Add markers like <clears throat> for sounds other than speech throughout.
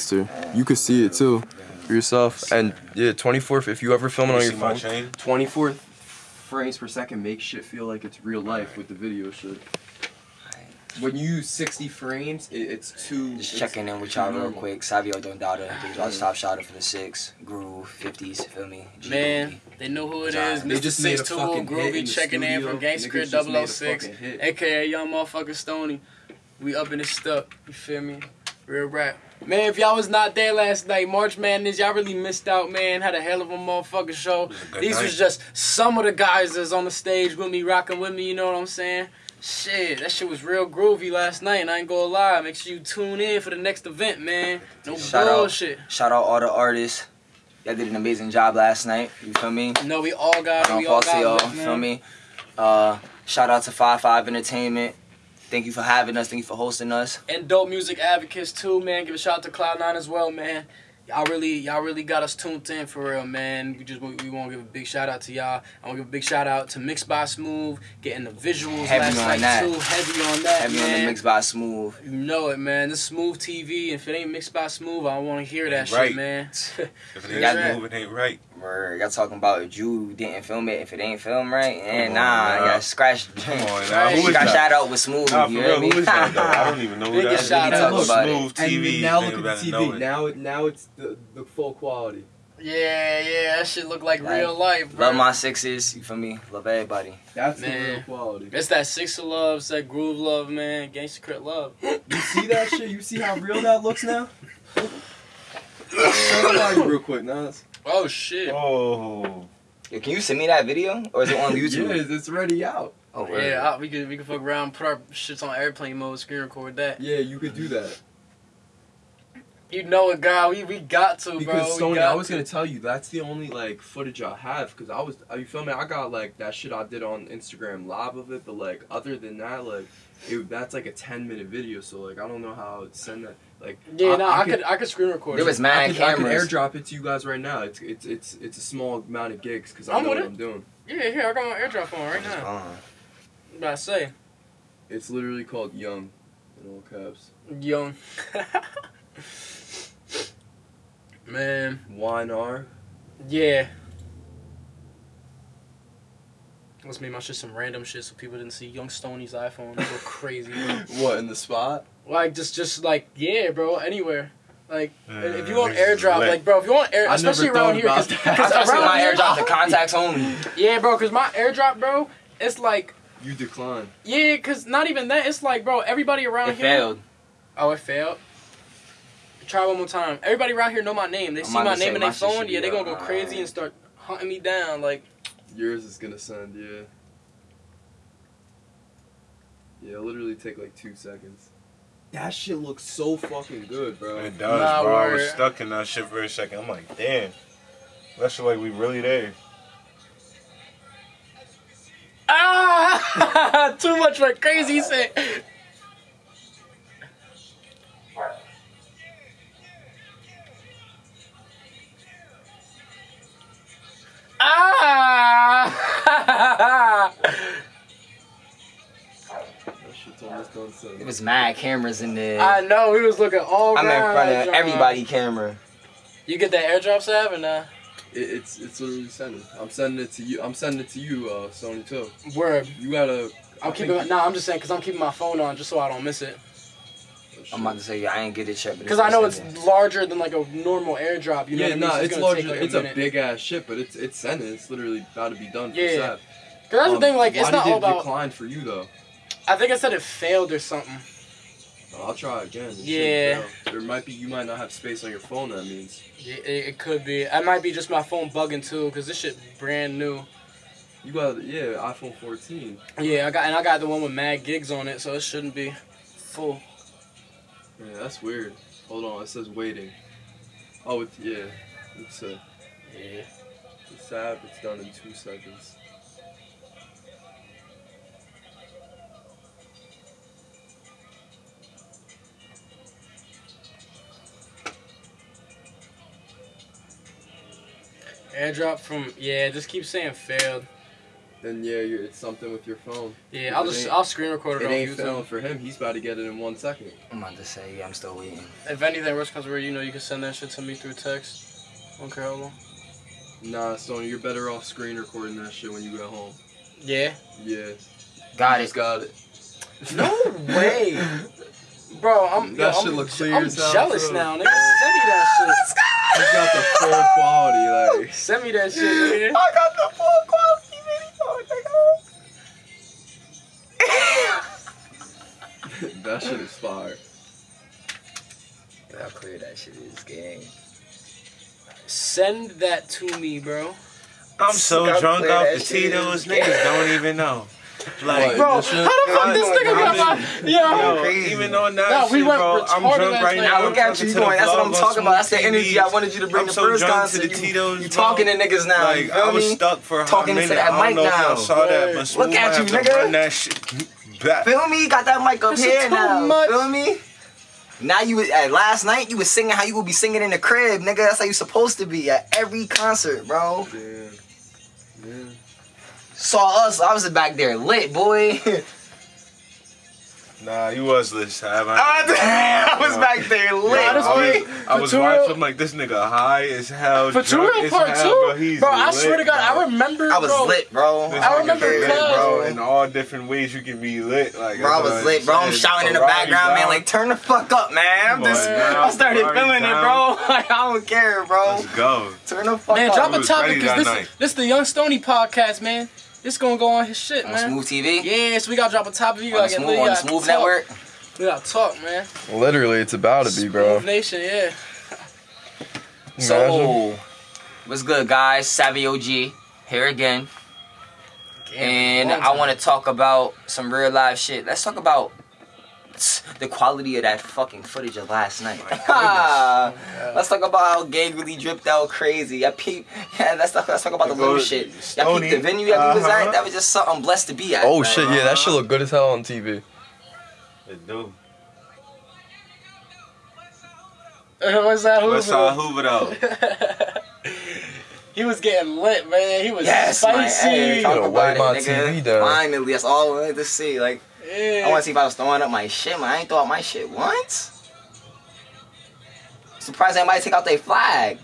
gangster. You could see it too for yourself. And yeah, 24th. If you ever film it on your phone, chain? 24th frames per second makes shit feel like it's real life with the video shit. When you use 60 frames, it, it's too. Just it's checking in with too y'all real quick. Savio Dondada, big dog top shotter for the six. Groove, 50s, feel me? G Man, they know who it is. They Mr. just made a 62 fucking hit in Groovy the checking in from Gangsta Niggas Crit just made a 006, fucking hit. aka Young Motherfucker Stony. We up in this stuff. You feel me? Real rap. Man, if y'all was not there last night, March Madness, y'all really missed out, man. Had a hell of a motherfucking show. was These night. was just some of the guys that's on the stage with me, rocking with me, you know what I'm saying? Shit, that shit was real groovy last night, and I ain't gonna lie. Make sure you tune in for the next event, man. No Shout out. bullshit. Shout out all the artists. Y'all did an amazing job last night. You feel me? No, we all got it. Don't We all y'all. got it, man. Feel me? Uh, shout out to Five Five Entertainment. Thank you for having us. Thank you for hosting us. and dope music advocates too, man. Give a shout out to Cloud Nine as well, man. Y'all really, y'all really got us tuned in for real, man. We just we want to give a big shout out to y'all. I want to give a big shout out to Mixed by Smooth, getting the visuals Heavy last on night that. too. Heavy on that, Heavy man. on the mix by Smooth. You know it, man. This Smooth TV. If it ain't Mixed by Smooth, I don't want to hear that Right. shit, man. <laughs> If it ain't man. smooth, it ain't right. Where y'all talking about if you didn't film it, if it ain't filmed right, and eh, on, nah, nah. y'all scratch. Come on, <laughs> now. Right. Who She got that? shout out with Smooth. Nah, for you real, hear me? who is that though? I don't even know who that Biggest is. shout out. Talk about it. Smooth And TV. now nigga look at the TV. it. Now it now it's the, the full quality. yeah, yeah. That shit look like, Like, real life, bro. Love my sixes. You feel me? Love everybody. That's Man. the real quality. It's that six of love, it's that groove love, man. Gangsta Crit love. You see that shit? You see how real that looks now? <laughs> Show it real quick, Nas. Oh shit. Oh. Yo, can you send me that video, or is it on <laughs> YouTube? Yeah, it's already out. Oh, word. Yeah, I, we could we could fuck around, put our shits on airplane mode, screen record that. Yeah, you could do that. You know it, God. We we got to, Because bro. we Sony, I was to. gonna tell you that's the only like footage I have. Cause I was, uh, you feel me? I got like that shit I did on Instagram live of it, but like other than that, like it, that's like a ten minute video. So like I don't know how to send that. Like Yeah, I- no, I I, could- could I could screen record. There it. was I mad could, I could cameras. airdrop it to you guys right now. It's it's it's it's a small amount of gigs because I I'm know what it. I'm doing. Yeah, here I got my airdrop on right now. gone. I'm about to say, It's literally called Young, in all caps. young. <laughs> Man, Wine R. yeah. Let's make my shit some random shit so people didn't see Young Stoney's iPhone. Go crazy. <laughs> What in the spot? Like just just like yeah, bro. Anywhere. Like if you Uh, want airdrop, like bro, if you want air, I especially never around here, cause, that. 'cause <laughs> I see around my here- airdrop the contacts only. Yeah, bro, cause my airdrop, bro, it's like You decline. yeah, cause not even that. It's like, bro, everybody around It here. failed. Oh, it failed. Try one more time. Everybody around here know my name. They I'm see my name say, in their phone. be Yeah, they gonna go up. crazy and start hunting me down. Like, Yours is gonna send, yeah. Yeah, it'll literally take like two seconds. That shit looks so fucking good, bro. It does, Nah, bro. I was stuck in that shit for a second. I'm like, damn. That shit like we really there. ah, <laughs> too much went crazy. shit. Ah! <laughs> It was mad cameras in there. I know he was looking all I'm in front of everybody camera. You get that airdrop, Sav, or nah? It, it's it's literally sending. I'm sending it to you. I'm sending it to you, uh, Sony too. Word. You gotta. I'm I keeping. think- Nah, I'm just saying because I'm keeping my phone on just so I don't miss it. I'm about to say, yeah, I ain't get it yet. but Because I know it's sending. larger than like a normal airdrop. You know yeah, what I mean? nah, So it's gonna larger. like, it's a minute. big ass shit, but it's it's sending. It's literally about to be done. For Yeah. Sab. 'Cause that's Um, the thing. Like, it's why not did all it about. decline for you though. I think I said it failed or something. Oh, I'll try again. Yeah. There might be. You might not have space on your phone. That means. Yeah, it, it could be. It might be just my phone bugging too, because this shit brand new. You got yeah, iPhone 14. Yeah, I got and I got the one with mad gigs on it, so it shouldn't be full. Yeah, that's weird. Hold on, it says waiting. Oh, it's yeah. It's uh, Yeah. it's sad. It's done in two seconds. Airdrop from yeah, just keep saying failed. then yeah, you're, it's something with your phone. Yeah, I'll just I'll screen record it, It on ain't YouTube. failing for him. He's about to get it in one second. I'm about to say, yeah, I'm still waiting. If anything worse comes to worse, you know you can send that shit to me through text. don't care how long. Nah, Sony, you're better off screen recording that shit when you get home. Yeah. Yeah, Got you it. just got it. No way. <laughs> Bro, I'm That yo, shit I'm, look clear I'm as hell, jealous too. now, nigga. Send me that shit. He's got the full quality, like Send me that shit, nigga. I got the full quality video, <laughs> that shit is fire. nigga. How clear that shit is, gang. Send that to me, bro. I'm so How drunk clear off that the shit Tito's, niggas don't even know. <laughs> Like, Bro, shit- how the fuck this nigga got I'm my yo? yo, crazy. even on that Nah, we shit, went bro, I'm drunk right now. Now look at you to going. That's what I'm talking about. That's the energy I wanted you to bring I'm the so first drunk to the You- Tito's, You bro. talking to niggas now. Like, you I feel was me? stuck for a hot Talking into minute. that I don't mic know if now. y'all saw that, Word. but Smooth Look at might you, have to nigga. Run that shit back. Feel me? Got that mic up This here is too now. much. Feel me? Now you was- at last night you was singing how you would be singing in the crib, nigga. That's how you supposed to be at every concert, bro. Damn. Yeah. Saw us, I was back there lit, boy. <laughs> Nah, you was lit, Sav. Ah, I was back there lit, Yeah, this I boy. was, I was Futura- watching I'm like this nigga high as hell, For drunk Turo as part hell, two, bro. He's bro. I lit, swear to God, bro. I remember. I was bro, lit, bro. This I remember lit, bro, in all different ways you can be lit. Like Bro, I was lit, bro. I'm shouting in the Ferrari background, man. Like, turn the fuck up, man. I'm just, on, <laughs> I started Ferrari feeling it, bro. <laughs> Like, I don't care, bro. let's go. Turn the fuck Man, up. Man, drop a topic ready because that this night. this the Young Stony podcast, man. This gonna go on his shit, on man. Smooth TV. Yeah, so we gotta drop a topic. You on the gotta get Smooth, lit. on Smooth talk. Network. We gotta talk, man. Literally, it's about to be, bro. Smooth Nation, yeah. So, what's good, guys? Savvy OG here again, and I want to talk about some real life shit. Let's talk about the quality of that fucking footage of last night. <laughs> let's talk about how Gang really dripped out crazy. I peep. <laughs> Yeah, let's talk. Let's talk about the Go little shit. Y'all peep the venue that we was at. Uh-huh. That was just something blessed to be at. Oh man. shit, yeah, that shit look good as hell on TV. It do. <laughs> What's that? What's our Hoover? Hoover though? he was getting lit, man. He was Yes, man. spicy. Hey, talk about it, nigga. TV down. Finally, that's all I wanted to see. Like, yeah. I want to see if I was throwing up my shit, man. I ain't throw up my shit once. Surprised anybody take out their flag.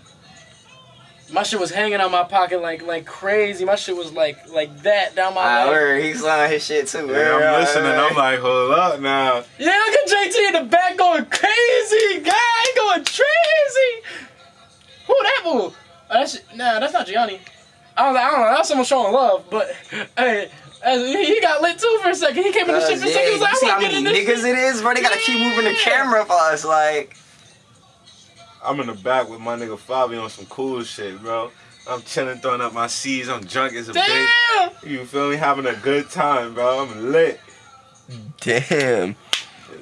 My shit was hanging out my pocket like like crazy. My shit was like like that down my I leg. heard he's on his shit too. Yeah, word, I'm word, listening. word. I'm like, hold up now. Yeah, look at JT in the back going crazy. Guy going crazy. Who that fool? Oh, that's nah, that's not Gianni. I don't, I don't know. That's someone showing love, but <laughs> hey. As- He he got lit too for a second. He came in the shit Cause, for a yeah, second. He was like, you see I how want to get many in this niggas shit. it is, bro? They gotta keep moving the Yeah. camera for us, like. I'm in the back with my nigga Fabi on some cool shit, bro. I'm chilling, throwing up my C's. I'm drunk as a bitch. Damn. You feel me? Having a good time, bro. I'm lit. Damn.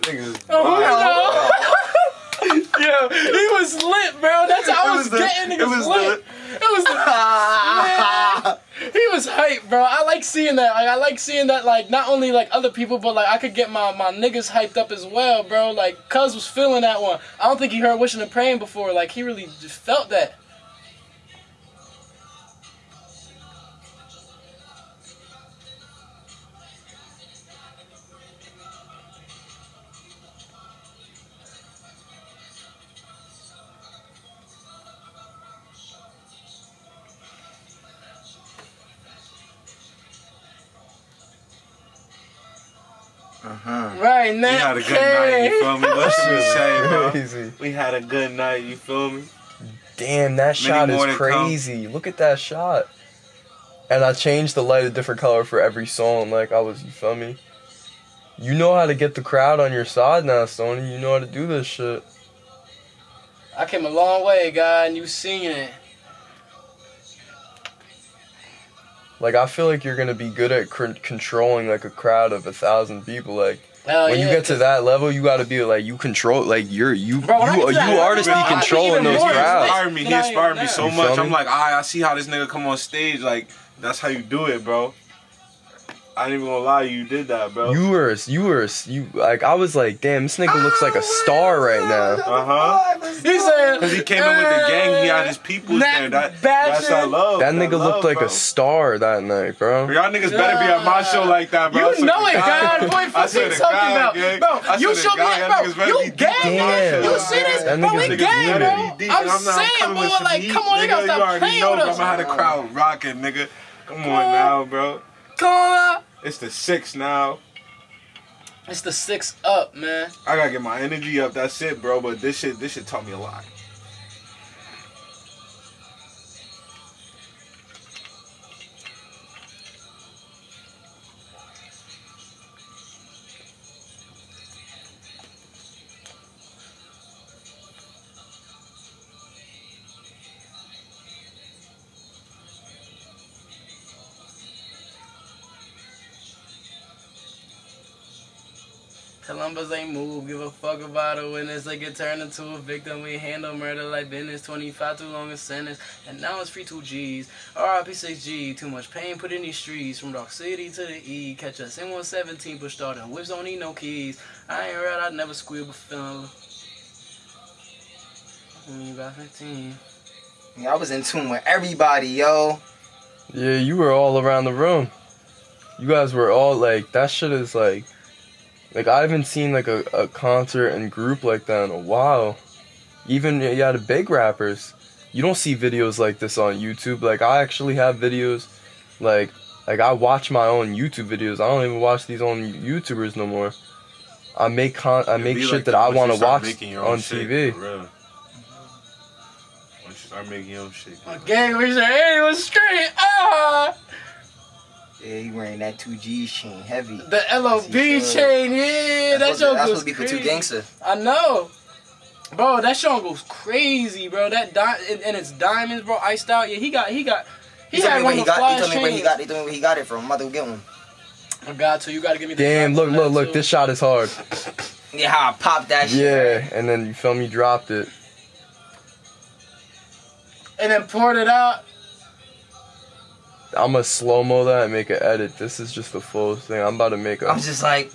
Niggas Oh, wild. no. <laughs> yeah, he was lit, bro. That's how I was, was the- getting it niggas was lit. It was the, <laughs> man, he was hype, bro. I like seeing that. Like, I like seeing that. Like not only like other people, but like I could get my my niggas hyped up as well, bro. Like Cuz was feeling that one. I don't think he heard wishing and praying before. Like he really just felt that. Uh-huh. Right, We had a good night, you feel me? What should we say. Crazy. We had a good night, you feel me? Damn, that shot more is to come. crazy. Look at that shot. And I changed the light a different color for every song. Like I was, you feel me? You know how to get the crowd on your side now, Sony. You know how to do this shit. I came a long way, guy, and you seen it. Like I feel like you're gonna be good at cr- controlling like a crowd of a thousand people. Like Hell when you Oh, get to that level, you got to be like you control. Like you're you Bro, when I you get to you are level, to be I'll controlling even those more He crowds. inspired me. He Than I am inspired me so much. I'm me? like, ah, I see how this nigga come on stage. Like, that's how you do it, bro. I ain't even gonna lie, you did that, bro. You were, you were, you like. I was like, damn, this nigga looks like a star right now. Uh huh. He said, Cause he came in with the gang, he had his people That there. That, that's shit. that love. That nigga love, looked like bro. a star that night, bro. Y'all niggas better be at my show like that, bro. You know to it, God. Boy, I fuck you talking about? gang. Bro, you swear to show me, God, y'all niggas bro, you be gang, in my Damn. shit. You see this? Bro, we a gang, bro. I'm saying, coming boy, with some like, heat, come on, they nigga. gotta You stop already playing know, with us. I'ma have the crowd rocking, nigga. Come on on. now, bro. Come on. It's the six now. It's the six up, man. I gotta get my energy up. That's it, bro. But this shit, this shit taught me a lot. Columbus ain't move, give a fuck about a witness. They get turned into a victim. We handle murder like business. 25 too long a sentence. And now it's free 2 G's. RIP 6G. Too much pain put in these streets. From Dark City to the E. Catch us in 117. Push starter. Whips don't need no keys. I ain't red, I never squeal, but feeling. Me mm, about 15. Yeah, I was in tune with everybody, yo. Yeah, you were all around the room. You guys were all like, that shit is like, like I haven't seen like a, a concert and group like that in a while. Even yeah, the big rappers, you don't see videos like this on YouTube. Like I actually have videos, like like I watch my own YouTube videos. I don't even watch these on YouTubers no more. I make con I It'd make shit like that that I want to watch your own on shit, TV. for real. Once start making your own shit. Gang, we say, hey, it was straight. Ah! Yeah, he wearing that 2G chain heavy. The LOB chain, yeah, that that's show supposed, that's supposed to be for two gangster. I know. Bro, that song goes crazy, bro. That di- and, and it's diamonds, bro, iced out. Yeah, he got, he got, he, He, told had me one where he of the got. He told me where he chains. got. He told me where he got it from. I'm about to go get one. I got to. You got to give me the. Damn, look, look, look. too. This shot is hard. Yeah, how I popped that shit. Yeah, and then you feel me dropped it. And then poured it out. I'm gonna slow mo that and make an edit. This is just the full thing. I'm about to make a, I'm just like,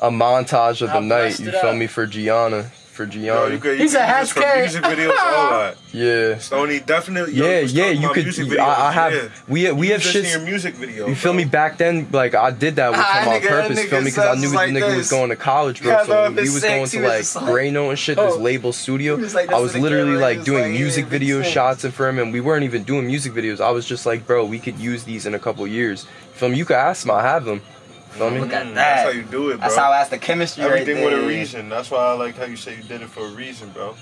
a montage of the night. You feel up. me for Gianna, for Yo, Gianna. you could, He you said could use this for hashtag- music videos, <laughs> all that. yeah, Stony, definitely. yo, yeah, let's yeah. talk You about could. music I, I have. yeah. We we You have just in shits. your music video. You feel bro. me? Back then, like I did that with Ah, him on nigga, purpose. that Feel me? Because I knew sounds the like nigga was this. going to college, bro. Yeah, I So know, when if we it's was six, going he to was like just like- Gray Note and shit, Oh. this label studio. He was like I this was to the literally camera, like was doing like, music yeah, video big shots for him, and we weren't even doing music videos. I was just like, bro, we could use these in a couple years. Feel me? You could ask him. I have them. Feel me? Look at Mm, that. That's how you do it, bro. that's how that's the chemistry everything right with a reason. That's why I like how you say you did it for a reason, bro.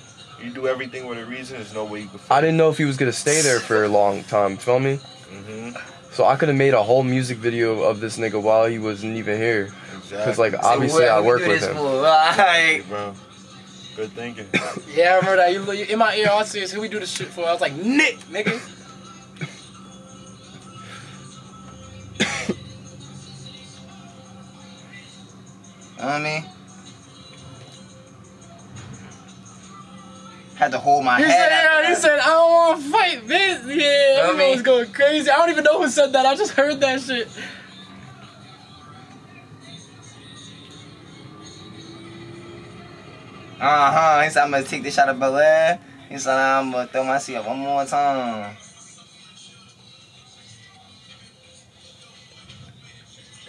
You do everything with a reason. There's no way you can. I didn't know if he was gonna stay there for a long time. Feel me? Mm-hmm. So I could have made a whole music video of this nigga while he wasn't even here. Exactly. Cause like So obviously what I work do with this him. for? <laughs> Like, Hey, bro. Good thinking. <laughs> Yeah, I remember that. You, you in my ear, all I see is who we do this shit for. I was like, Nick, nigga. You know what I mean? Had to hold my He head. said, yeah, he said, I don't want to fight, bitch. Yeah, I everyone mean- was going crazy. I don't even know who said that. I just heard that shit. Uh huh. He said, I'm gonna take this shot of Belaire. He said, I'm gonna throw my seat up one more time.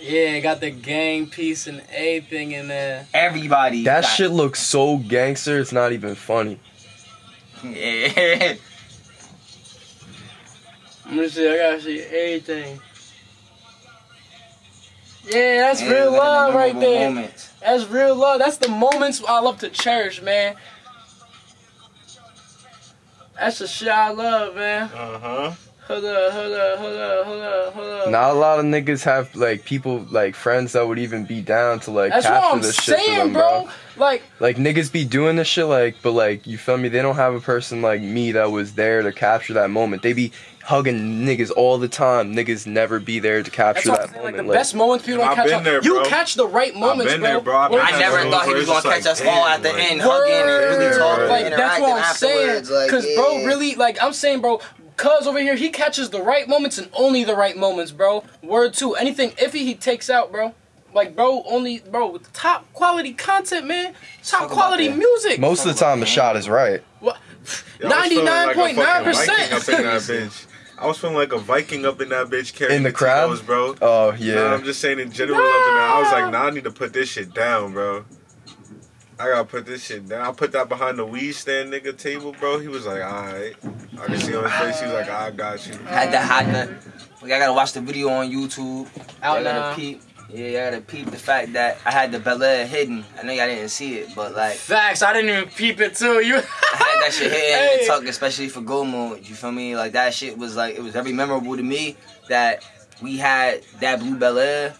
Yeah, got the gang piece and everything in there. Everybody. That got- shit looks so gangster. It's not even funny. Yeah. Let me see, I gotta see everything. Yeah, that's Yeah, real like the love right there. moments. That's real love. That's the moments I love to cherish, man. That's the shit I love, man. Uh huh. Hold up, hold up, hold up, hold up, hold up. Not a lot of niggas have like people like friends that would even be down to like That's what capture I'm this shit for saying, them, bro. bro. Like, Like niggas be doing this shit like, but like you feel me? They don't have a person like me that was there to capture that moment. They be hugging niggas all the time. Niggas never be there to capture that saying. Like, moment. the best moments people don't I've catch been on. there, You catch the right moments, been bro. there, bro. I've been I'm I there, never bro. thought he was gonna just catch us like, all at the damn, end, like- hugging and really talking, Like interacting that's what I'm afterwards. saying. Like, Cause bro, really, like I'm saying, bro, Cuz over here, he catches the right moments and only the right moments, bro. Word two. Anything iffy, he takes out, bro. Like, bro, only, bro, top quality content, man. Top Talk quality music. Most of the time, the shot is right. What? Yo, I was feeling like a fucking 99.9%. Viking up in that bitch. I was feeling like a Viking up in that bitch carrying In the crowd? Bro. Oh Nah, yeah. I'm just saying in general up in there. I was like, nah, I need to put this shit down, bro. I gotta put this shit down. I put that behind the weed stand nigga table, bro. He was like, alright. I can see on his face, he was like, I got you. Had to hide the. Like, I gotta watch the video on YouTube. Out I gotta now. peep. Yeah, I gotta peep the fact that I had the Belaire hidden. I know y'all didn't see it, but like Facts. I didn't even peep it too. You. <laughs> I had that shit hidden in Hey. the tuck, especially for Go Mode. You feel me? Like that shit was like it was very memorable to me that we had that blue Belaire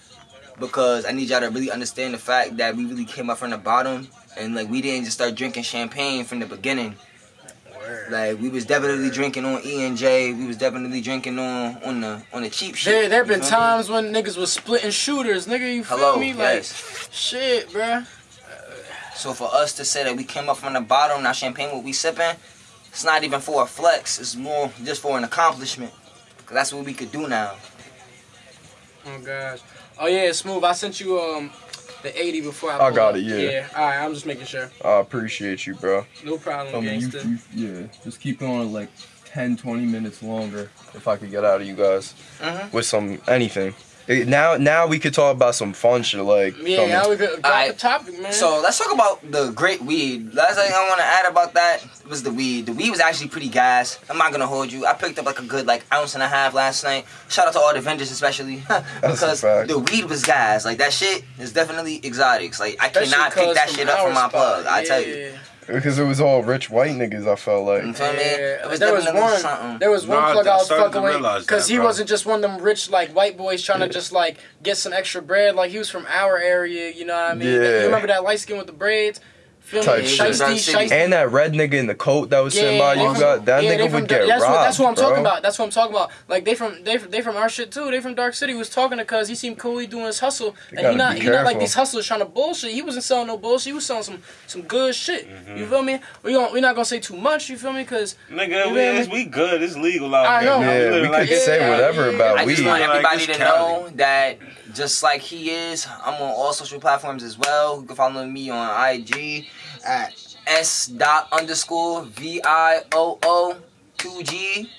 because I need y'all to really understand the fact that we really came up from the bottom and like we didn't just start drinking champagne from the beginning. Like we was definitely drinking on E and J. We was definitely drinking on on the on the cheap shit. There, there have been me? times when niggas was splitting shooters, nigga. You feel Hello, me? Like, shit, bruh. So for us to say that we came up from the bottom, now champagne what we sipping, it's not even for a flex. It's more just for an accomplishment. Cause that's what we could do now. Oh gosh. Oh yeah, smooth. I sent you um the 80 before I. I got it, yeah. Yeah. All right, I'm just making sure. I appreciate you, bro. No problem, I mean, you, gangster. you, yeah, just keep going like 10, 20 minutes longer if I could get out of you guys Mhm. with some anything. Now, now we could talk about some fun shit like. Yeah, feel me? now we could drop Alright, the topic, man. So let's talk about the great weed. Last thing I want to add about that was the weed. The weed was actually pretty gas. I'm not gonna hold you. I picked up like a good like ounce and a half last night. Shout out to all the vendors especially <laughs> because fact. the weed was gas. Like that shit is definitely exotics. Like I Especially cannot pick that shit up from my spot. plug. I tell you. Yeah. because it was all rich white niggas. I felt like. You feel me? Yeah, It there was one. something. There was one Nah, plug I I was fucking with because he bro. wasn't just one of them rich like white boys trying to just like get some extra bread. Like he was from our area. You know what I mean? Yeah. You remember that light skin with the braids? Feel Type me? shit. Shiesty, shiesty. And that red nigga in the coat that was sitting by you from- got that yeah, they nigga from would Dar- get that's robbed. What, that's what I'm bro. talking about. That's what I'm talking about. Like they from they they from our shit too. They from Dark City. He was talking to cuz he seemed cool. He doing his hustle, and he not he not like these hustlers trying to bullshit. He wasn't selling no bullshit. He was selling some some good shit. Mm-hmm. You feel me? We gon' we not gonna say too much. You feel me? Cause Nigga, You we, feel we good. It's legal out I there. know. Yeah, live we could it's say Yeah, whatever yeah. about I just want everybody to know that just like he is, I'm on all social platforms as well. You can follow me on IG at s dot underscore v i o o two g.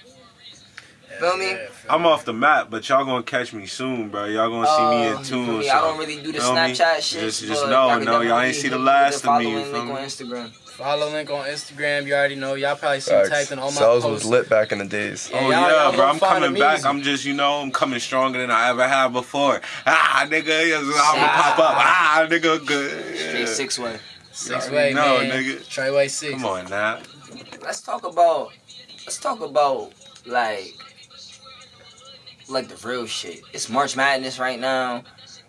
Feel me? I'm off the map, but y'all gonna catch me soon, bro. Y'all gonna see me Uh, in tune. me? so- I don't really do the feel me? Snapchat shit. Just, just y'all no, y'all ain't see the last of me. the You link on? Instagram. Follow link on Instagram. You already know. Y'all probably see me Facts. typed in all my Cells posts. was lit back in the days. Yeah, Oh y'all- yeah, bro. I'm coming back. easy. I'm just, you know, I'm coming stronger than I ever have before. Ah, nigga, yes, I'm gonna Ah. pop up. Ah, nigga, good. Straight six way. Six way, already know, man. nigga. Treyway six. Come on now. Let's talk about. Let's talk about like. Like the real shit. It's March Madness right now.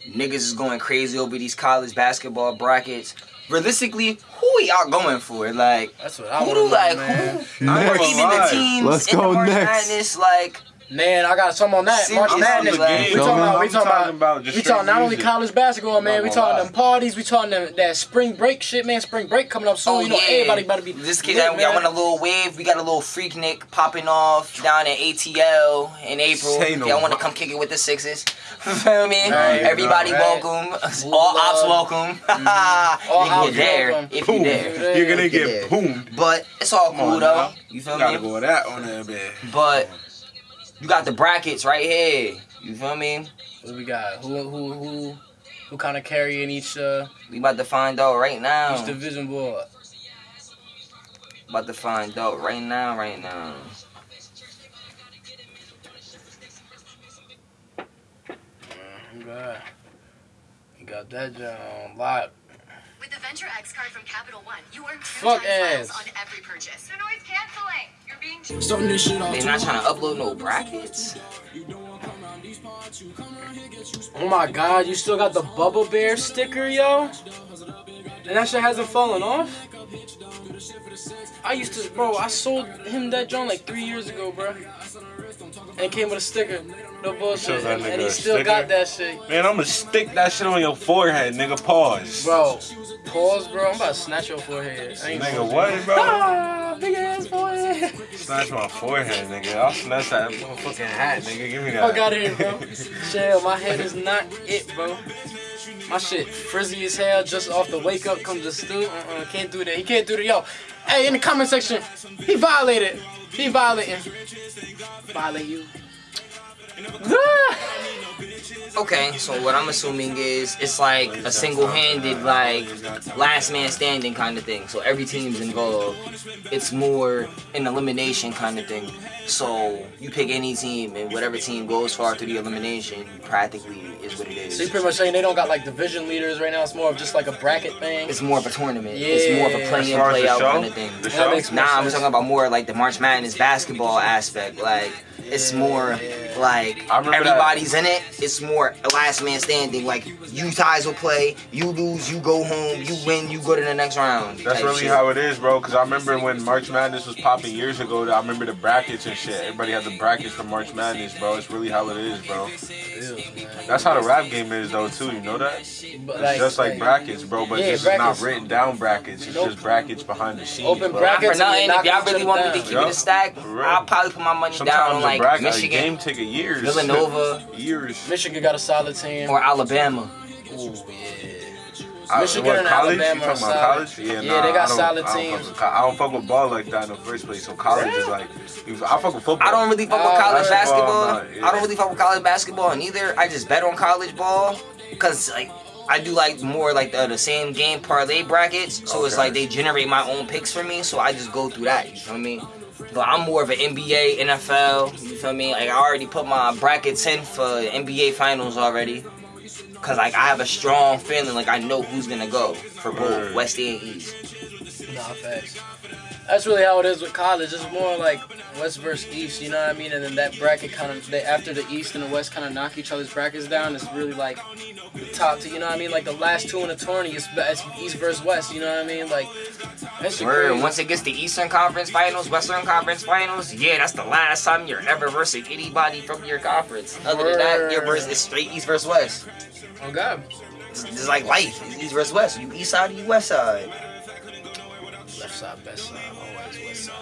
Niggas is going crazy over these college basketball brackets. Realistically, who are y'all going for? Like, That's what I who do to like man. who? I ain't Or gonna even the lie. teams Let's in go the March next. Madness, like Man, I got some on that. Seriously, March I'm Madness. on the game. We talking about, we talking talking about, about just we talking not only college basketball, man. Not We talking lie. them parties. We talking them, that spring break shit, man. Spring break coming up soon. Oh you know, yeah, everybody about to be. This kid, lit, y'all y'all want a little wave? We got a little Freaknik popping off down in ATL in April. Say no y'all want to come kick it with the sixes, <laughs> feel me? Right, Everybody right. welcome. Move All ops love. welcome. <laughs> Mm-hmm. All you ops there welcome. if Boom. you there. You're gonna get boomed. But it's all Come cool though. You feel me? Gotta go with that on that bed. But you got the brackets right here. You feel me? What we got? Who who who who kind of carrying each uh We about to find out right now. each division board? About to find out right now, right now. You got you got that John lot. With the Venture X card from Capital One, you earn two Fuck times miles on every purchase. The noise canceling. You're being too Starting this shit off. They not trying to upload no brackets. Oh my god, you still got the Bubble Bear sticker, yo? And that shit hasn't fallen off? I used to, bro, I sold him that joint like three years ago, bro. And it came with a sticker. No bullshit. And, and he still sticker? got that shit. Man, I'm gonna stick that shit on your forehead, nigga. Pause. Bro, pause, bro. I'm about to snatch your forehead. Nigga, what, bro? Ah, <laughs> big ass forehead. Snatch my forehead, nigga. I'll snatch that motherfucking hat, nigga. Give me that. Fuck out of here, bro. Chill, my head is not it, bro. My shit frizzy as hell just off the wake up comes the stew. Uh-uh, can't do that. He can't do that. Yo, hey, in the comment section, he violated. He violated. violating. Violate you. <laughs> Okay, so what I'm assuming is it's like a single-handed, like last man standing kind of thing. So every team's involved. It's more an elimination kind of thing. So you pick any team, and whatever team goes far through the elimination, practically is what it is. So you're pretty much saying they don't got like division leaders right now. It's more of just like a bracket thing. It's more of a tournament. It's more of a Yeah. play As in, far as play the out show, kind of thing. the That show. makes more Nah, I'm sense. talking about more like the March Madness basketball aspect. Like it's more like I remember everybody's in it. It's more last man standing. Like you guys will play, you lose, you go home, you win, you go to the next round. That's really shit. how it is, bro. Cause I remember when March Madness was popping years ago. I remember the brackets and shit. Everybody had the brackets for March Madness, bro. It's really how it is, bro. That's how the rap game is, though, too. You know that? It's But, just like brackets, bro. But Yeah, this is not brackets. written down brackets. It's Nope. just brackets behind the scenes, Open bro. Brackets. for nothing. If y'all really other want me to keep Yeah. it a stack, I'll probably put my money down on like bracket, a Michigan game take a years. Villanova. <laughs> years. Michigan got a solid team. or Alabama. Ooh, yeah. I- Michigan what, and college? Alabama You talking about solid. college? Yeah, Yeah, nah, they got I don't- solid I don't teams. with I don't fuck with ball like that in the first place. So college is like, I fuck with football. I don't really fuck with college basketball, basketball. I'm not, yeah. I don't really fuck with college basketball neither. I just bet on college ball because like I do like more like the, the same game parlay brackets. So it's like they generate my own picks for me. So I just go through that. You feel me? But I'm more of an NBA, NFL. You feel me? Like I already put my brackets in for NBA finals already. Cause like I have a strong feeling like I know who's gonna go for both Word. West and East. Nah, facts. That's really how it is with college. It's more like West versus East, you know what I mean? And then that bracket kind of, they, after the East and the West kind of knock each other's brackets down, it's really like the top two, you know what I mean? Like the last two in the tourney, it's, it's East versus West, you know what I mean? Like, that shit Word. Once it gets to Eastern Conference Finals, Western Conference Finals, yeah, that's the last time you're ever versing anybody from your conference. Other than that, you're is straight East versus West. Oh, God. It's, it's like life. It's East versus West. You East side, you West side. Left side, best side, always West side.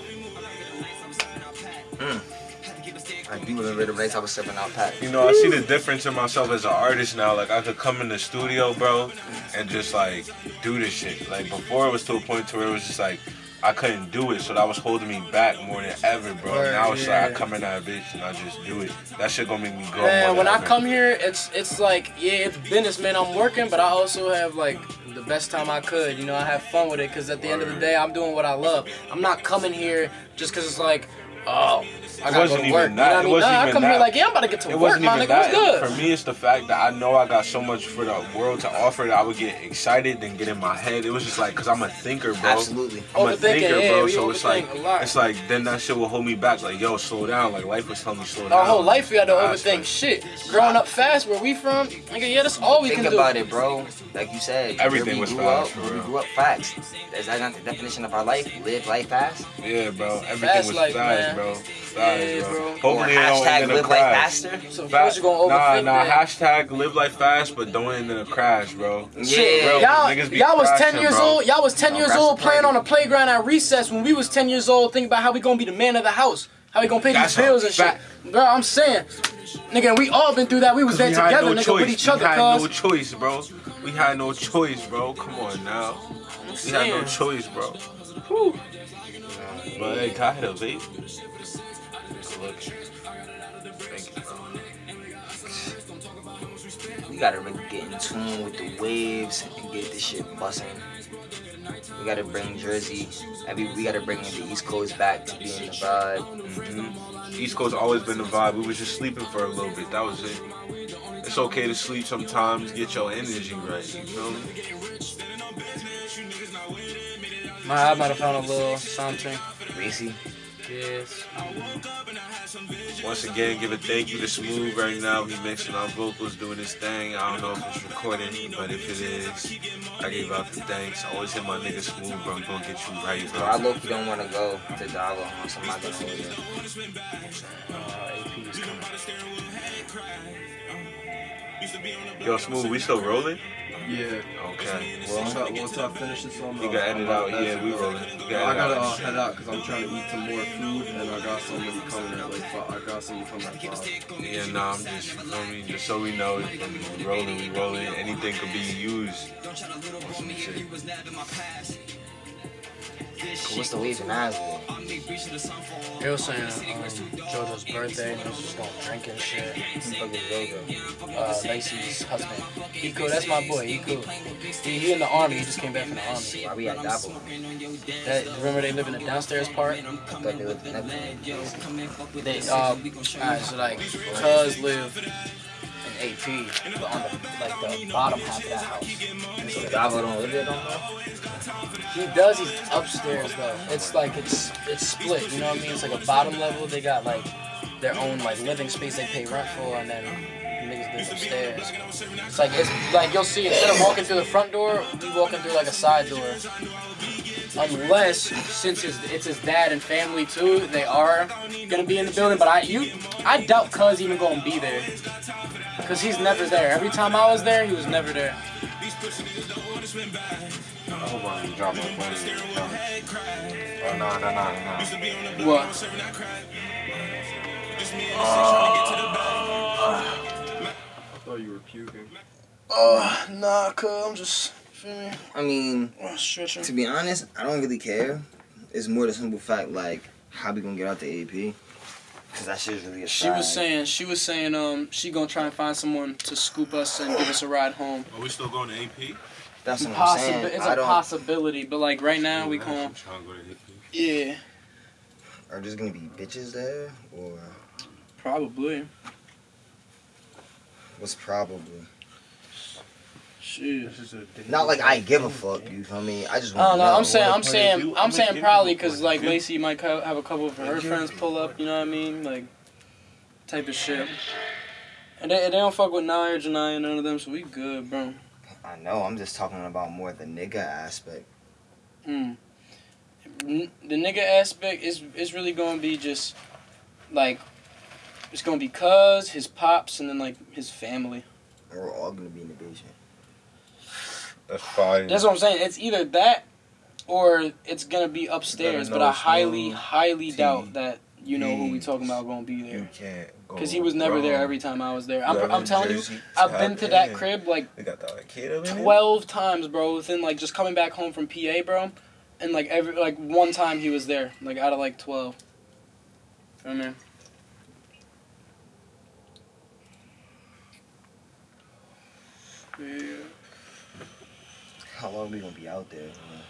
I do remember the race I was stepping out pat. You know, I see the difference in myself as an artist now. Like I could come in the studio, bro, and just like do this shit. Like before, it was to a point to where it was just like I couldn't do it, so that was holding me back more than ever, bro. Word, now it's yeah. like I come in that bitch and I just do it. That shit gonna make me grow. Man, when I ever. come here, it's it's like yeah, it's business, man. I'm working, but I also have like the best time I could. You know, I have fun with it because at the end of the day, I'm doing what I love. I'm not coming here just because it's like, oh, I wasn't go to even work. You know that. I It mean? wasn't Nah, I even come here that. like, yeah, I'm about to get to It work, wasn't my even nigga. that. Good? For me, it's the fact that I know I got so much for the world to offer that I would get excited and get in my head. It was just like, cause I'm a thinker, bro. Absolutely. I'm a thinker, yeah, bro. we So it's like, a lot. it's like, then that shit will hold me back. Like, yo, slow down. Like life was telling me slow down. Our whole life we had to Nah, overthink it's shit. Growing up fast, where we from, nigga, yeah, that's all we Think can do. Think about it, bro. Like you said, Everything was fast, up, we grew up fast. Is that not the definition of our life? Live life fast. Yeah, bro. Everything Fast was life, fast, man. bro. Fast, Yeah, bro. bro. Or Hopefully, it don't hashtag end in a live life crash. faster. So Fa- first you gonna nah, nah. that. Hashtag live life fast, but don't end in a crash, bro. Yeah. Y'all, y'all was ten years old. Y'all was ten years old playing on a playground at recess when we was ten years old, thinking about how we gonna be the man of the house, how we gonna pay That's these bills and shit. Bro, I'm saying, nigga, we all been through that. We was there we together, no nigga, choice. with each other. we other, had no choice, bro. We had no choice, bro. Come on now. We had no choice, bro. Whew. But hey, can I hit a vape? Good looking. Thank you. We gotta really get in tune with the waves and get this shit busting. We gotta bring Jersey. Every we gotta bring the East Coast back to being the vibe. Mhm. East Coast always been the vibe. We was just sleeping for a little bit. That was it. It's okay to sleep sometimes. Get your energy right. You feel me? My, I might have found a little something. Racy. Yes. Once again, give a thank you to Smooth right now. He mixing our vocals, doing his thing. I don't know if it's recording, but if it is, I gave out the thanks. I Always hit my nigga Smooth, bro. I'm gonna get you right, Bro, I bro. low key don't wanna go to Dollar on so I'm not gonna hold you. Uh, AP is coming. Yo, smooth. We still rolling? Yeah. Okay. Once I, once I finish this on, You can edit out. Yeah, we rolling. You I gotta uh, head out because I'm trying to eat some more food, and I got somebody coming at like five. I got somebody coming at five. Yeah, nah, I'm just, you feel me? Just so we know, we rolling, we rolling. Anything could be used. On some shit. What's the Nashville? They were saying um, JoJo's birthday and was just going drink and shit. Fucking JoJo. Uh, Lacey's husband. He cool. That's my boy. He cool. He, he in the army. He just came back from the army. Why we at Dabo? That, remember they live in the downstairs part? I thought they lived in Neptune. They uh, alright, so like, cuz live AP, but on the like the bottom half of that house. So Dabo don't live there? He does. He's upstairs though. It's like it's it's split. You know what I mean? It's like a bottom level. They got like their own like living space they pay rent for, and then niggas live upstairs. It's like it's like you'll see instead of walking through the front door, we walking through like a side door. Unless since it's, it's his dad and family too, they are gonna be in the building. But I you I doubt Cuz even gonna be there. Cause he's never there. Every time I was there, he was never there. I hope I drop my phone. in the comments. Oh, no, no, no, no. What? I thought you were puking. Oh, nah, cuz I'm just, feel me? I mean, Oh, stretching. to be honest, I don't really care. It's more the simple fact, like, how we gonna get out the AP? Because that shit's really a She was saying, she was saying, um, she gonna try and find someone to scoop us and give us a ride home. Are we still going to AP? That's what I'm saying. it's I a possibility, but like right now we can't. go. Yeah, Are there gonna be bitches there? Or probably. what's probably? Shit. Not like I give a fuck, you feel me? I just I want don't to know. know. I'm saying, I'm saying, I'm I'm saying probably because like good. Lacey might have a couple of her friends pull up. You know what I mean? Like type of shit. And they, they don't fuck with Nia or Janaya, none of them, so we good, bro. I know, I'm just talking about more the nigga aspect. Mm. N- The nigga aspect is is really gonna be just like it's gonna be cuz his pops and then like his family. And we're all gonna be in the basement. That's fine. That's what I'm saying. It's either that or it's gonna be upstairs. But I highly, highly doubt that you know who we talking about gonna be there. You can't go Cause he was never there every time I was there. I'm, I'm telling you, I've been to that 10. crib like got that kid over 12 times, bro. Within like just coming back home from PA, bro, and like every like one time he was there, like out of like 12. I mean, yeah. How long we gonna be out there? man?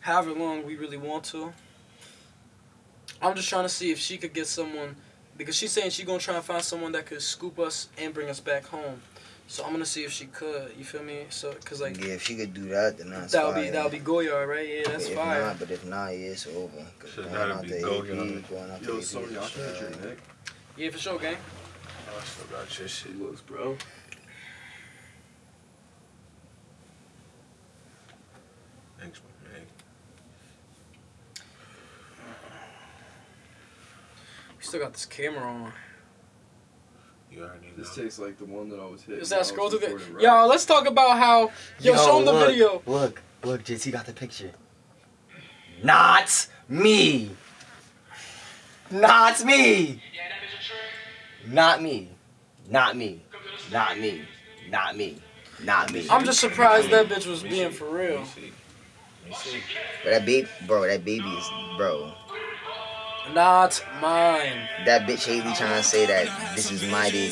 However long we really want to. I'm just trying to see if she could get someone because she's saying she's gonna try and find someone that could scoop us and bring us back home. So I'm gonna see if she could. You feel me? So cause like yeah, if she could do that, then that's that'll fire. be that'll be Goyard, right? Yeah, that's if fire. Not, but if not, yeah, it's over. Cause So going that'd out be the Goyard. AP, going out Yo, the Sony, I AP, can hit your uh. Yeah, for sure, gang. I still got your shit. She looks, bro. Thanks, man. We still got this camera on. You already know. This tastes like the one that I was hitting. Is that scroll to the? recording, right? Yo, let's talk about how. Yo, show him the video. Look, look, JT got the picture. Not me. Not me. Not me. Not me. Not me. Not me. Not me. I'm just surprised that bitch was being for real. But that baby, bro, that baby is, bro. Not mine. That bitch Haley trying to say that this is my baby.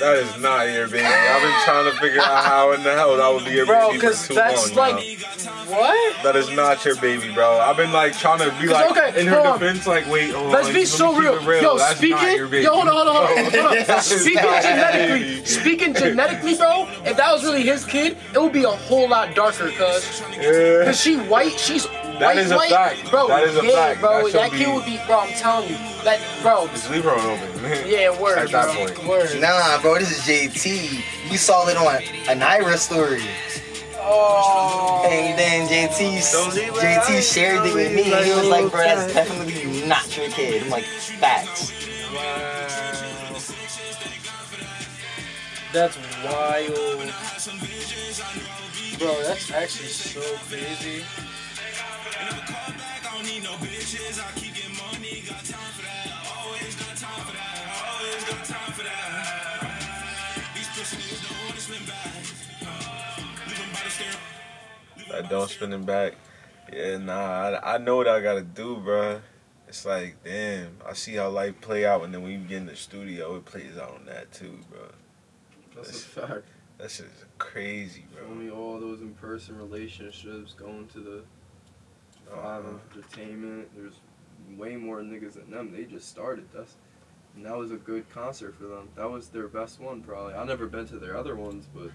That is not your baby. I've been trying to figure out how in the hell that would be your Bro, baby for because too that's long like. now. What? That is not your baby, bro. I've been like trying to be like okay, in her hold on. defense, like wait, hold Let's on, be so me keep real. it Yo, That's speaking. not your baby. Yo, hold on, hold on, hold on. Hold on. <laughs> Speaking genetically, speaking genetically, bro. If that was really his kid, it would be a whole lot darker, cuz. Yeah. Cause she white, she's That white, is a white. fact. Bro, That is a yeah, fact. bro. That That, kid be- would be, bro. I'm telling you, that, bro. Just leave her open. Yeah, word, At that point. Word. Nah, bro, this is JT. We saw it on a Naira story. Oh. And then JT, Don't leave her JT shared it with me. And he was like, bro, that's definitely not your kid. I'm like, facts. That's wild. Bro, that's actually so crazy. I don't spinning back. Yeah, nah, I, I know what I gotta do, bruh. It's like, damn, I see how life play out, and then when you get in the studio, it plays out on that too, bro. That's a fact. That shit is crazy, Show bro. me all those in-person relationships going to the Five Uh-huh. Entertainment. There's way more niggas than them. They just started. That's and that was a good concert for them. That was their best one, probably. I've never been to their other ones, but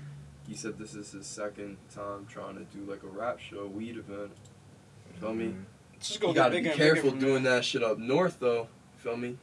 he said this is his second time trying to do like a rap show, weed event. Feel me? Mhm. Just You gotta be bigger and bigger careful doing there. that shit up north, though. Feel me?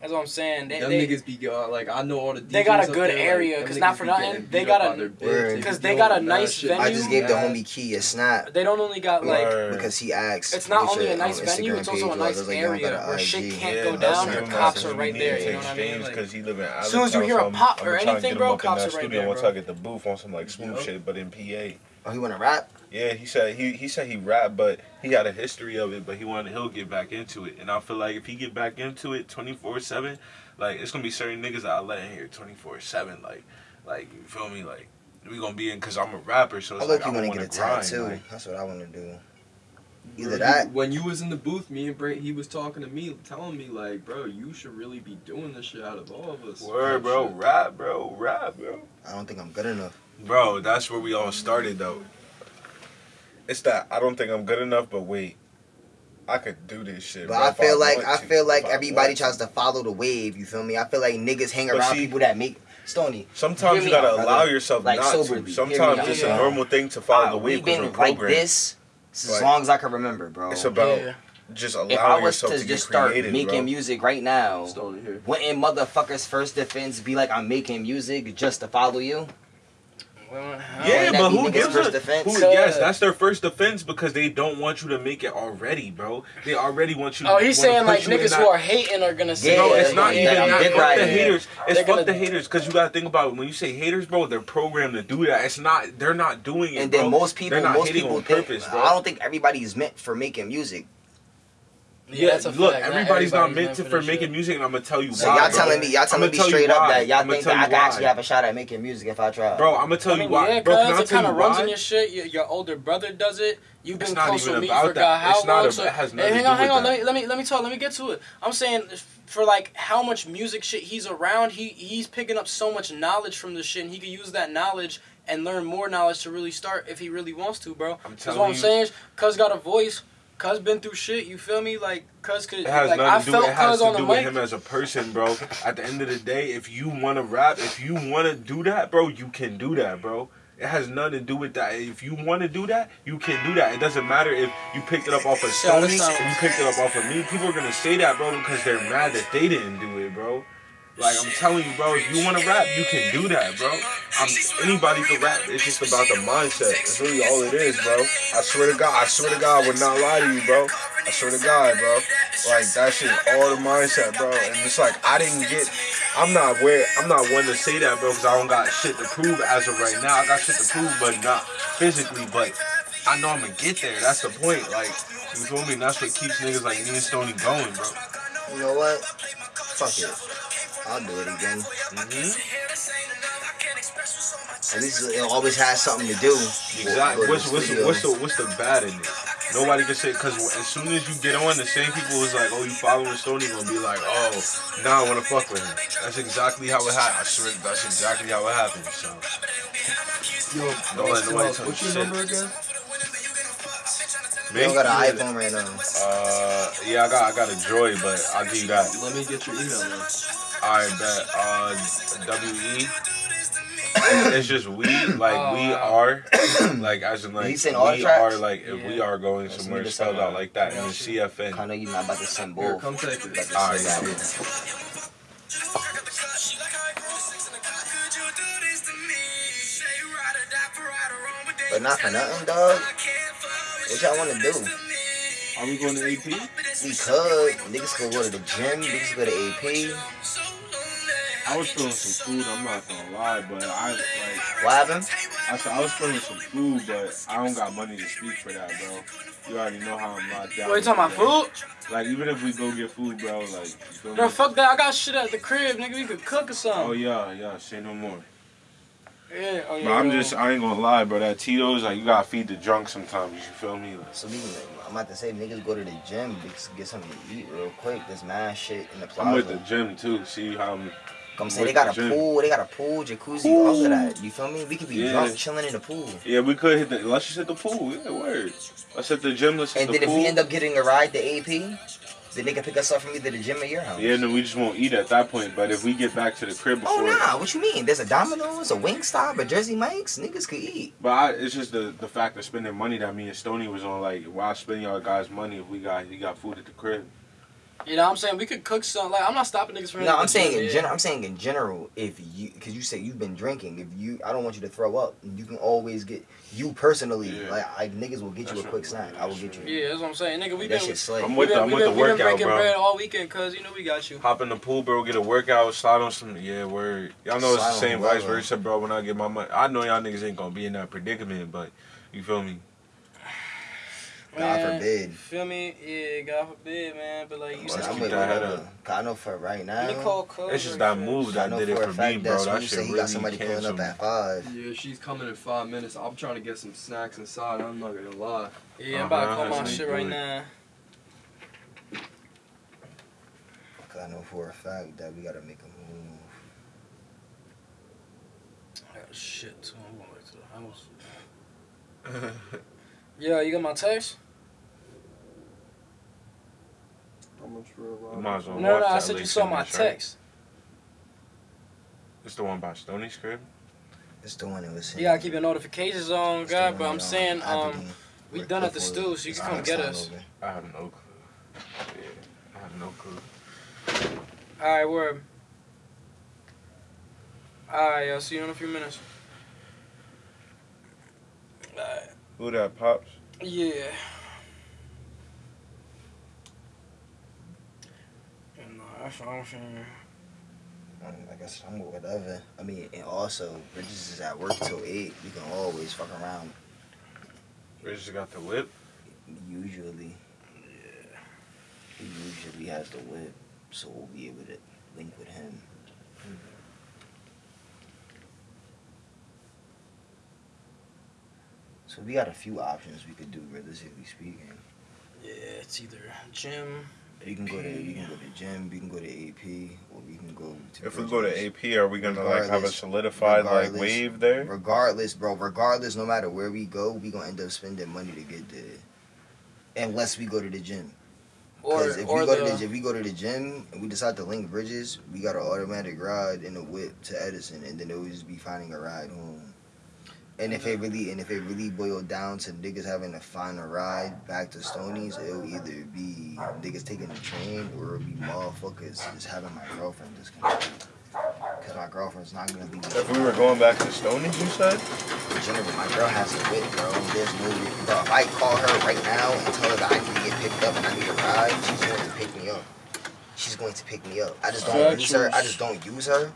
That's what I'm saying. They, them they, niggas be go- like I know all the. They got a good there, area, them 'cause niggas not for be nothing, they got a- by their bitch. Word. be 'Cause they got a nice venue. I just gave the homie Key a snap they don't only got like. Word. because he asked. It's not only a nice venue, Instagram it's also a nice like, area where shit can't Yeah, go down. what Your cops are right there. You know what I mean? James Like, because he live in As soon as you hear a pop I'm or trying to anything, bro, cops that are right studio there, once bro. I get the booth on some like smooth shit, but in PA. Oh, he want to rap? Yeah, he said he he said he rap, but he had a history of it, but he wanted he'll get back into it. And I feel like if he get back into it twenty four seven, like it's gonna be certain niggas that I let in here twenty four seven, like like you feel me, like we gonna be in because I'm a rapper, so I it's look like you I want want to to get a grind. tattoo. like- That's what I want to do. Bro, Either you- that- when you was in the booth, me and Bray, he was talking to me, telling me like, bro, you should really be doing this shit out of all of us. Word, bro, shit. rap, bro, rap, bro. I don't think I'm good enough. Bro, that's where we all started though. It's that I don't think I'm good enough, but wait, I could do this shit. But bro, I if feel like want I feel like if I everybody tries to follow the wave. You feel me? I feel like niggas hang But around see- people that make Stony. Sometimes you gotta out, allow brother. yourself Like, not soberly. to. Sometimes it's out. a normal thing to follow Ah, the we've wave because been we're like this as Like- long as I can remember, bro. It's about Yeah. just if I was yourself to to, just start creative, making bro. music right now, Stony here. wouldn't motherfuckers' first defense be like, I'm making music just to follow you? Well, how- Yeah, Wouldn't but who gives first a defense? who, Yes, that's their first defense because they don't want you to make it already, bro. They already want you. Oh, he's saying like niggas that- who are hating are gonna say. Yeah, Bro, it's not yeah, even yeah, that. dick Fuck the riding. haters. It's They're fuck gonna- the haters because you gotta think about it. when you say haters, bro. They're programmed to do that. It's not. They're not doing it. And then bro. most people, They're not most people on think, purpose, bro. I don't think everybody's meant for making music. Yeah, that's a look, fact. Not everybody's not meant to for for making music, and I'm gonna tell you So why. y'all bro. telling me, y'all telling me straight up that y'all think that I can actually have a shot at making music if I try. Bro, I'm gonna tell I you why. yeah, bro, can I cause it kind of runs why? in your shit. Your, your older brother does it. You've been not close even with me about for that. God how It's not long? a- so, it has Hey, nothing hang on, hang on. Let me let me let me talk. Let me get to it. I'm saying for like how much music shit he's around, he he's picking up so much knowledge from this shit, and he could use that knowledge and learn more knowledge to really start if he really wants to, bro. I'm That's what I'm you. saying. Cuz got a voice. Cuz been through shit. You feel me? Like Cuz could It has like I nothing to do. felt It has Cuz to on the do with mic. him as a person, bro. At the end of the day, if you want to rap, if you want to do that, bro, you can do that, bro. It has nothing to do with that. If you want to do that, you can do that. It doesn't matter if you picked it up off of Sony, if you picked it up off of me. People are gonna say that, bro, because they're mad that they didn't do it, bro. Like I'm telling you, bro, if you want to rap, you can do that, bro. I'm, anybody can rap. It's just about the mindset. It's really all it is, bro. I swear to God, I swear to God, I would not lie to you, bro. I swear to God, bro. Like that shit, all the mindset, bro. And it's like I didn't get. I'm not where. I'm not one to say that, bro, because I don't got shit to prove as of right now. I got shit to prove, but not physically. But I know I'm gonna get there. That's the point. Like you feel me? That's what keeps niggas like me and Stony going, bro. You know what? Fuck it. I'll do it again. hmm At least it always has something to do. Exactly. Go to What's the what's the, what's the what's the bad in it? Nobody can say because as soon as you get on, the same people is like, "Oh, you following Stony?" Gonna be like, "Oh, now I want to fuck with him." That's exactly how it happened. I swear, that's exactly how it happened. So Yo, Don't let nobody tell what's you your shit. number again? You don't got an iPhone right now. Uh, yeah, I got I got a Joy, but I'll give you that. Let me get your email. Man. I bet. Uh, W E. It's just we, like Oh, we are, <clears throat> like as in like we tracks? are like if we are going That's somewhere me to spelled out like that, and then I CFN. know you're not about to send Here, come take it. About Alright, send that yeah. But not for nothing, dog. What y'all want to do? Are we going to AP? We could. Niggas could go to the gym. Niggas could go to AP. I was feeling some food. I'm not gonna lie, but I like. What happened? I said I was feeling some food, but I don't got money to speak for that, bro. You already know how I'm locked down. What, you talking about food? Like even if we go get food, bro, like. Bro, me? fuck that. I got shit at the crib, nigga. We could cook or something. Oh something. yeah, yeah. Say no more. Yeah, oh, yeah. But I'm bro. just, I ain't gonna lie, bro. That Tito's, like, you gotta feed the drunk sometimes. You feel me? Like, So we can, I'm about to say niggas go to the gym get something to eat real quick. There's mad shit in the plaza. I'm with the gym too. See how I'm. I'm saying they got a pool, they got a pool, jacuzzi, all of that. You feel me? We could be Yeah. drunk chilling in the pool. Yeah, we could hit the. Let's just hit the pool. Yeah, word. Let's hit the gym. Let's hit And the then if we end up getting a ride to AP, then they can pick us up from either the gym or your house. yeah, then we just won't eat at that point. But if we get back to the crib Oh before. nah, what you mean? There's a Domino's, a Wingstop, a Jersey Mike's. Niggas could eat. But I, it's just the the fact of spending money that me and Stony was on. Like, why spend y'all guys' money if we got he got food at the crib? You know what I'm saying? We could cook something. Like, I'm not stopping niggas from No, I'm saying in yeah. general. I'm saying in general. If you, because you say you've been drinking. If you, I don't want you to throw up. You can always get you personally. Yeah. Like, I niggas will get you a quick right. snack. I will get you. Yeah, that's what I'm saying. Nigga, we that been, shit slay. I'm with been, the I'm with been, the we been breaking bro. bread all weekend, cuz, you know we got you. Hop in the pool, bro. Get a workout. Slide on some. Yeah, word. Y'all know it's the Slide on same vice versa, bro. When I get my money, I know y'all niggas ain't gonna be in that predicament, but you feel me? God Man, forbid. Feel me? Yeah, God forbid, man. But like you said, I'm keep with that head whatever. I know for right now. let me call cuz. It's just or that move I that know did it for for me, bro. that That Smooth shit said really got somebody pulling up at five. Yeah, she's coming in five minutes. I'm trying to get some snacks inside. I'm not gonna lie. Yeah, I'm about to Uh-huh, call my that's shit right now. Cause I know for a fact that we gotta make a move. I got shit too. I'm going back to the house. <laughs> Yeah, you got my text? How much for a You ride? might as well No, no, I said you saw my Fitness, text. It's the one by Stony's crib. It's the one that was. You gotta keep your notifications on, It's God. But I'm that, saying, um, we done at the before stew, so you can come get us. over. I have no clue. Yeah, I have no clue. All right, word. All right, I'll see you in a few minutes. All right. Who that pops? Yeah. And, uh, that's what I'm saying. I guess I'm with whatever. I mean, and also Bridges is at work till eight. We can always fuck around. We just got the whip. Usually, yeah. He usually has the whip, so we'll be able to link with him. So we got a few options we could do, realistically speaking. Yeah, it's either gym. You can go to you can go to gym, you can go to AP, or we can go to. If we go to AP, are we gonna like have a solidified like wave there? Regardless, bro. Regardless, no matter where we go, we gonna end up spending money to get there. Unless we go to the gym. Or, Because if or we go the, to the if we go to the gym and we decide to link bridges, we got an automatic ride in the whip to Edison, and then it would just be finding a ride home. And if it mm-hmm. really and if it really boiled down to niggas having to find a ride back to Stony's, it'll either be niggas taking the train or it'll be motherfuckers just having my girlfriend disconnected. Cause my girlfriend's not gonna be. If we were going back to Stony's, you said? My girl has to wait, bro. There's no, bro. If I call her right now and tell her that I need to get picked up and I need a ride, she's going to pick me up. She's going to pick me up. I just don't use her. I just don't use her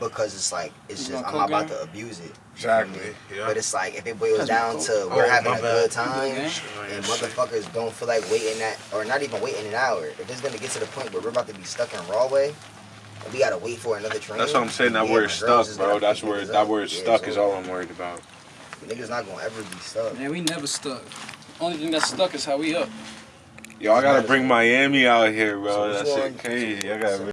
because it's like it's You just I'm not about to abuse it. Exactly. Yeah. But it's like if it boils down oh, my to Oh, we're having a bad. good time Okay. and motherfuckers don't feel like waiting that or not even waiting an hour. If it's gonna get to the point where we're about to be stuck in Rahway and we gotta wait for another train. That's what I'm saying. That yeah, word stuck, bro. gonna That's where niggas that up. word Yeah, stuck so is all I'm worried about. Niggas not gonna ever be stuck. Man, we never stuck. Only thing that's stuck is how we up. Yo, I gotta bring Miami out here, bro. So That which shit crazy. I gotta.